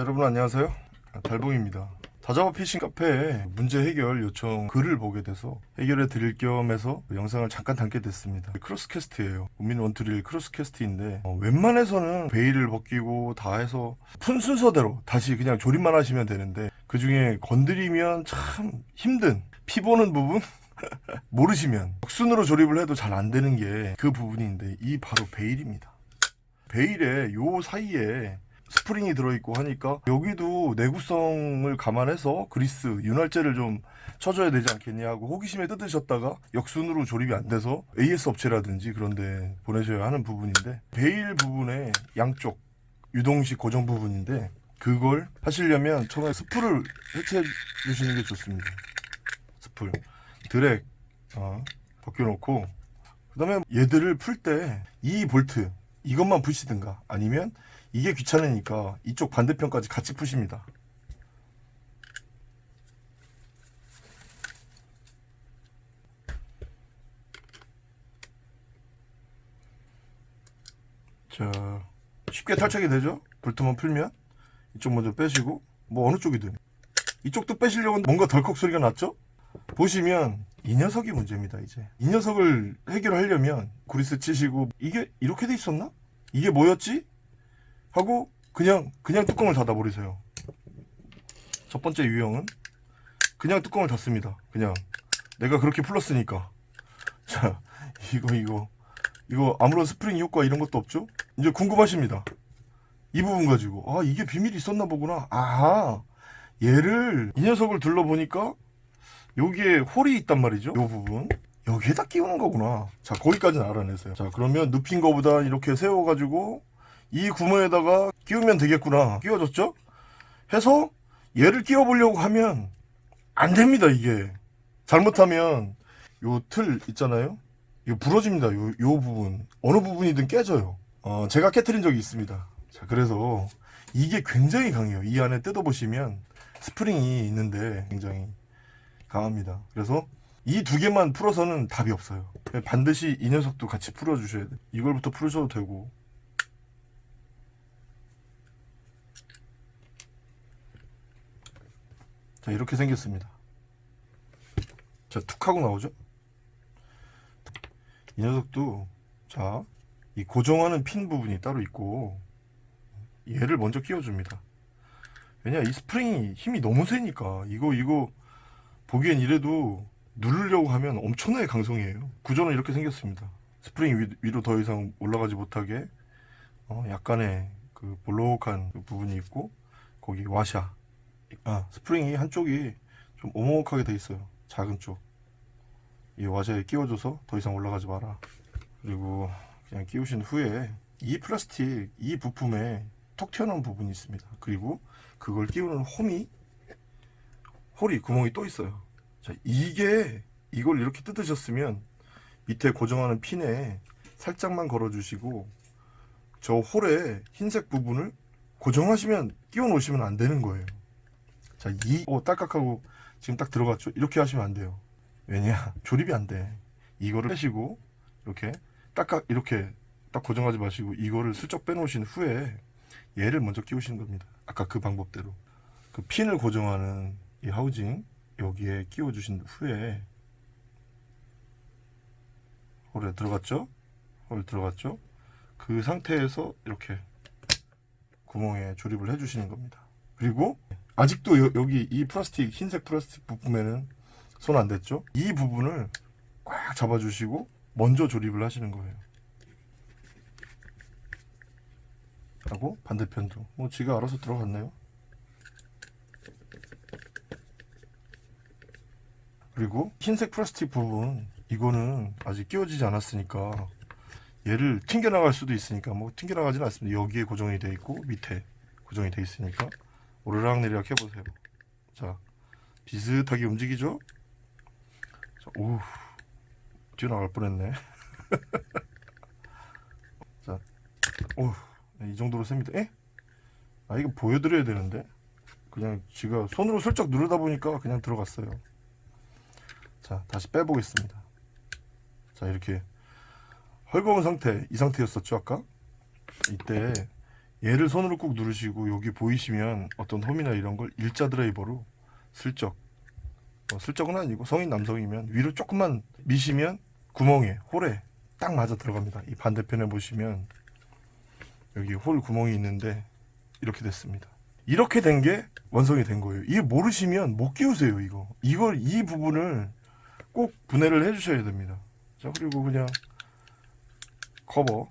여러분 안녕하세요. 달봉입니다. 다자바 피싱 카페에 문제 해결 요청 글을 보게 돼서 해결해 드릴 겸 해서 영상을 잠깐 담게 됐습니다. 크로스캐스트예요. 우민 원투릴 크로스캐스트인데 어, 웬만해서는 베일을 벗기고 다 해서 푼 순서대로 다시 그냥 조립만 하시면 되는데 그 중에 건드리면 참 힘든 피 보는 부분 모르시면 순으로 조립을 해도 잘 안 되는 게 그 부분인데 이 바로 베일입니다. bail의 요 사이에 스프링이 들어있고 하니까 여기도 내구성을 감안해서 그리스 윤활제를 좀 쳐줘야 되지 않겠냐 하고 호기심에 뜯으셨다가 역순으로 조립이 안 돼서 AS 업체라든지 그런데 보내셔야 하는 부분인데 bail 부분의 양쪽 유동식 고정 부분인데 그걸 하시려면 처음에 스풀을 해체해 주시는 게 좋습니다. 스풀 드랙 어, 벗겨놓고 그 다음에 얘들을 풀때이 볼트 이것만 푸시든가 아니면 이게 귀찮으니까 이쪽 반대편까지 같이 푸십니다. 자 쉽게 탈착이 되죠? 볼트만 풀면 이쪽 먼저 빼시고 뭐 어느 쪽이든 이쪽도 빼시려고 뭔가 덜컥 소리가 났죠? 보시면 이 녀석이 문제입니다 이제. 이 녀석을 해결하려면 구리스 치시고 이게 이렇게 돼 있었나? 이게 뭐였지? 하고 그냥 그냥 뚜껑을 닫아 버리세요. 첫 번째 유형은 그냥 뚜껑을 닫습니다. 그냥. 내가 그렇게 풀었으니까. 자 이거 이거. 이거 아무런 스프링 효과 이런 것도 없죠? 이제 궁금하십니다. 이 부분 가지고. 아 이게 비밀이 있었나 보구나. 아 얘를 이 녀석을 둘러보니까 여기에 홀이 있단 말이죠? 이 부분. 여기에다 끼우는 거구나. 자 거기까지는 알아냈어요. 자 그러면 눕힌 거보다 이렇게 세워가지고 이 구멍에다가 끼우면 되겠구나. 끼워졌죠? 해서 얘를 끼워 보려고 하면 안 됩니다 이게. 잘못하면 요 틀 있잖아요? 이거 부러집니다 요, 요 부분. 어느 부분이든 깨져요. 어, 제가 깨트린 적이 있습니다. 자 그래서 이게 굉장히 강해요. 이 안에 뜯어보시면 스프링이 있는데 굉장히 강합니다. 그래서 이 두 개만 풀어서는 답이 없어요. 반드시 이 녀석도 같이 풀어 주셔야 돼요 이걸부터 풀으셔도 되고 자 이렇게 생겼습니다. 자툭 하고 나오죠? 이 녀석도 자 이 고정하는 핀 부분이 따로 있고 얘를 먼저 끼워줍니다. 왜냐 이 스프링이 힘이 너무 세니까. 이거 이거 보기엔 이래도 누르려고 하면 엄청나게 강성이에요. 구조는 이렇게 생겼습니다. 스프링 위로 더 이상 올라가지 못하게 어, 약간의 그 볼록한 그 부분이 있고 거기 와샤 아 스프링이 한쪽이 좀 오목하게 돼 있어요. 작은 쪽 이 와샤에 끼워줘서 더 이상 올라가지 마라. 그리고 그냥 끼우신 후에 이 플라스틱 이 부품에 톡 튀어나온 부분이 있습니다. 그리고 그걸 끼우는 홈이 홀이 구멍이 또 있어요. 자 이게 이걸 이렇게 뜯으셨으면 밑에 고정하는 핀에 살짝만 걸어 주시고 저 홀에 흰색 부분을 고정하시면 끼워 놓으시면 안 되는 거예요 자, 이, 오, 딸깍하고 지금 딱 들어갔죠? 이렇게 하시면 안 돼요. 왜냐? 조립이 안 돼. 이거를 빼시고, 이렇게, 딱깍, 이렇게 딱 고정하지 마시고, 이거를 슬쩍 빼놓으신 후에, 얘를 먼저 끼우시는 겁니다. 아까 그 방법대로. 그 핀을 고정하는 이 하우징, 여기에 끼워 주신 후에, 홀에 들어갔죠? 홀 들어갔죠? 그 상태에서 이렇게 구멍에 조립을 해 주시는 겁니다. 그리고 아직도 여, 기 이 플라스틱 흰색 플라스틱 부품에는 손 안 댔죠? 이 부분을 꽉 잡아주시고 먼저 조립을 하시는 거예요. 하고 반대편도. 뭐 지가 알아서 들어갔네요. 그리고 흰색 플라스틱 부분 이거는 아직 끼워지지 않았으니까 얘를 튕겨나갈 수도 있으니까 뭐 튕겨나가지는 않습니다. 여기에 고정이 되어 있고 밑에 고정이 되어 있으니까 오르락내리락 해보세요. 자 비슷하게 움직이죠? 자, 오 뛰어나갈 뻔했네. 자, 오, 네, 이 정도로 셉니다. 에? 아 이거 보여드려야 되는데. 그냥 지가 손으로 슬쩍 누르다 보니까 그냥 들어갔어요. 자 다시 빼보겠습니다. 자 이렇게 헐거운 상태 이 상태였었죠 아까? 이때 얘를 손으로 꾹 누르시고 여기 보이시면 어떤 홈이나 이런 걸 일자 드라이버로 슬쩍 어, 슬쩍은 아니고 성인 남성이면 위로 조금만 미시면 구멍에 홀에 딱 맞아 들어갑니다. 이 반대편에 보시면 여기 홀 구멍이 있는데 이렇게 됐습니다. 이렇게 된 게 완성이 된 거예요. 이게 모르시면 못 끼우세요, 이거. 이걸 이 부분을 꼭 분해를 해 주셔야 됩니다. 자, 그리고 그냥 커버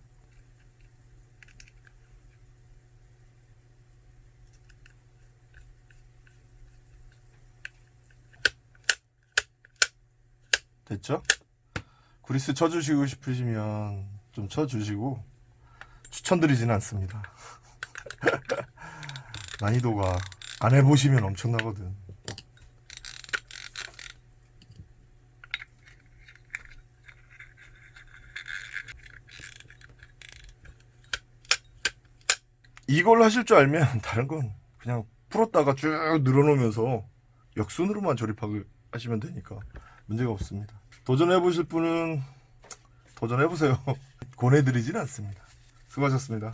됐죠? 그리스 쳐주시고 싶으시면 좀 쳐주시고 추천드리지는 않습니다. 난이도가 안 해보시면 엄청나거든. 이걸 하실 줄 알면 다른 건 그냥 풀었다가 쭉 늘어놓으면서 역순으로만 조립하고 하시면 되니까 문제가 없습니다. 도전해 보실 분은 도전해 보세요. 권해드리진 않습니다. 수고하셨습니다.